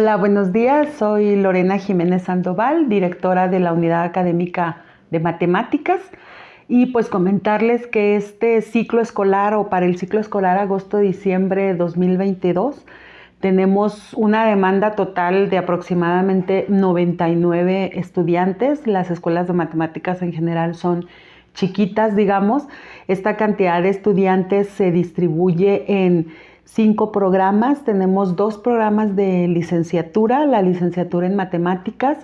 Hola, buenos días. Soy Lorena Jiménez Sandoval, directora de la Unidad Académica de Matemáticas. Y pues comentarles que este ciclo escolar o para el ciclo escolar agosto-diciembre 2022 tenemos una demanda total de aproximadamente 99 estudiantes. Las escuelas de matemáticas en general son chiquitas, digamos. Esta cantidad de estudiantes se distribuye en cinco programas. Tenemos dos programas de licenciatura, la licenciatura en matemáticas,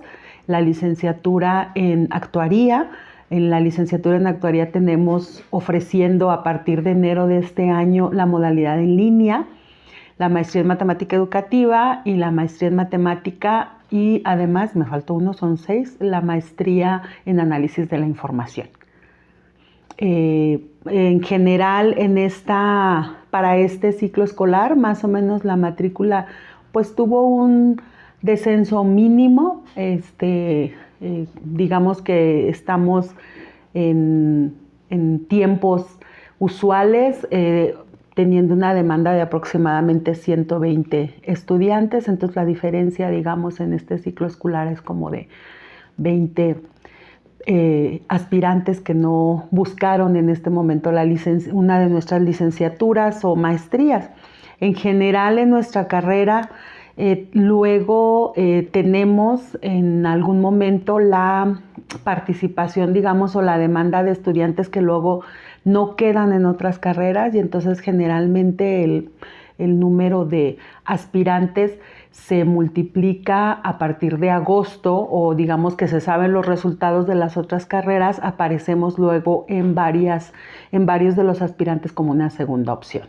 la licenciatura en actuaría. En la licenciatura en actuaría tenemos ofreciendo a partir de enero de este año la modalidad en línea, la maestría en matemática educativa y la maestría en matemática y además, me faltó uno, son seis, la maestría en análisis de la información. Eh, en general, en esta, para este ciclo escolar, más o menos la matrícula pues tuvo un descenso mínimo. Este, eh, digamos que estamos en, tiempos usuales, eh, teniendo una demanda de aproximadamente 120 estudiantes, entonces la diferencia, digamos, en este ciclo escolar es como de 20 eh, aspirantes que no buscaron en este momento la una de nuestras licenciaturas o maestrías. En general en nuestra carrera eh, luego eh, tenemos en algún momento la participación, digamos, o la demanda de estudiantes que luego no quedan en otras carreras y entonces generalmente el, el número de aspirantes se multiplica a partir de agosto o digamos que se saben los resultados de las otras carreras, aparecemos luego en, varias, en varios de los aspirantes como una segunda opción.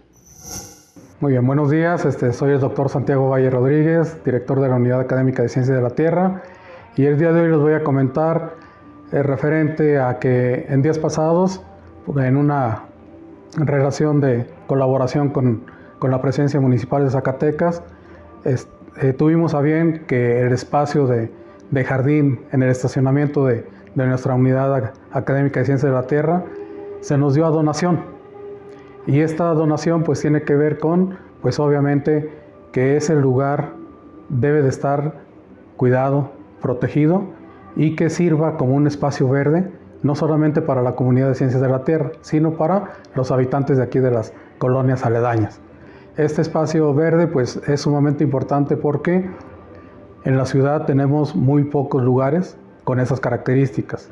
Muy bien, buenos días. Este, soy el doctor Santiago Valle Rodríguez, director de la Unidad Académica de Ciencias de la Tierra. Y el día de hoy les voy a comentar eh, referente a que en días pasados, en una relación de colaboración con, con la presencia municipal de Zacatecas, eh, tuvimos a bien que el espacio de, jardín en el estacionamiento de, nuestra unidad académica de ciencias de la Tierra se nos dio a donación. Y esta donación pues tiene que ver con, pues obviamente, que ese lugar debe de estar cuidado, protegido y que sirva como un espacio verde, no solamente para la comunidad de ciencias de la Tierra, sino para los habitantes de aquí de las colonias aledañas. Este espacio verde pues es sumamente importante porque en la ciudad tenemos muy pocos lugares con esas características.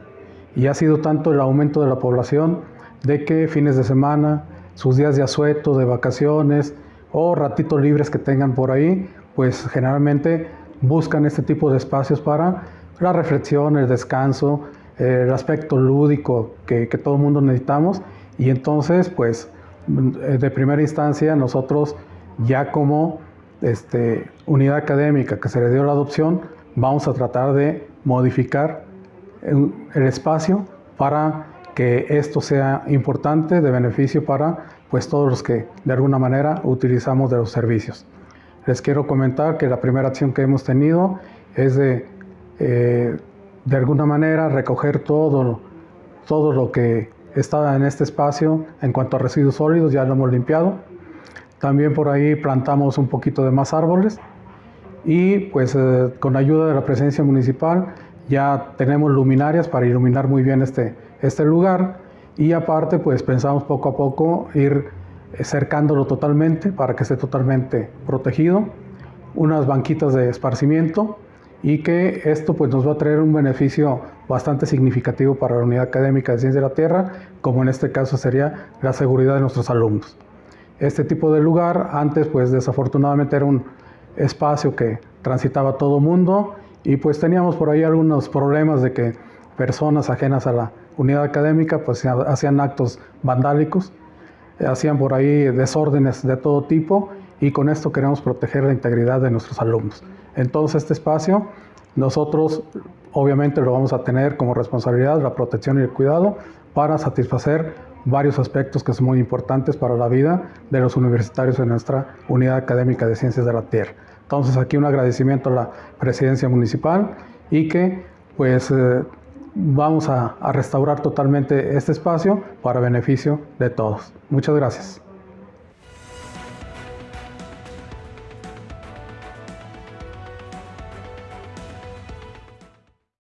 Y ha sido tanto el aumento de la población de que fines de semana, sus días de asueto, de vacaciones o ratitos libres que tengan por ahí, pues generalmente buscan este tipo de espacios para la reflexión, el descanso, el aspecto lúdico que, que todo el mundo necesitamos. Y entonces pues de primera instancia nosotros ya como este, unidad académica que se le dio la adopción, vamos a tratar de modificar el espacio para que esto sea importante, de beneficio para pues, todos los que de alguna manera utilizamos de los servicios. Les quiero comentar que la primera acción que hemos tenido es de, eh, de alguna manera, recoger todo, todo lo que está en este espacio. En cuanto a residuos sólidos, ya lo hemos limpiado. También por ahí plantamos un poquito de más árboles. Y pues eh, con ayuda de la presencia municipal ya tenemos luminarias para iluminar muy bien este, este lugar. Y aparte pues pensamos poco a poco ir cercándolo totalmente para que esté totalmente protegido, unas banquitas de esparcimiento y que esto pues nos va a traer un beneficio bastante significativo para la unidad académica de ciencia de la tierra, como en este caso sería la seguridad de nuestros alumnos. Este tipo de lugar antes pues desafortunadamente era un espacio que transitaba todo mundo y pues teníamos por ahí algunos problemas de que personas ajenas a la unidad académica pues hacían actos vandálicos, hacían por ahí desórdenes de todo tipo y con esto queremos proteger la integridad de nuestros alumnos. Entonces este espacio nosotros obviamente lo vamos a tener como responsabilidad la protección y el cuidado para satisfacer varios aspectos que son muy importantes para la vida de los universitarios en nuestra unidad académica de ciencias de la tierra. Entonces aquí un agradecimiento a la presidencia municipal y que pues eh, vamos a restaurar totalmente este espacio para beneficio de todos. Muchas gracias.